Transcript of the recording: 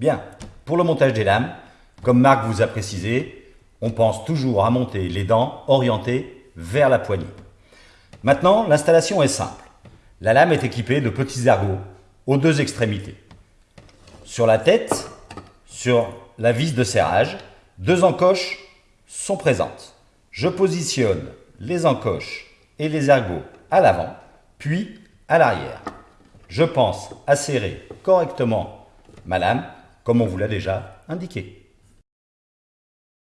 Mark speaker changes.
Speaker 1: Bien, pour le montage des lames, comme Marc vous a précisé, on pense toujours à monter les dents orientées vers la poignée. Maintenant, l'installation est simple. La lame est équipée de petits ergots aux deux extrémités. Sur la tête, sur la vis de serrage, deux encoches sont présentes. Je positionne les encoches et les ergots à l'avant, puis à l'arrière. Je pense à serrer correctement ma lame, comme on vous l'a déjà indiqué.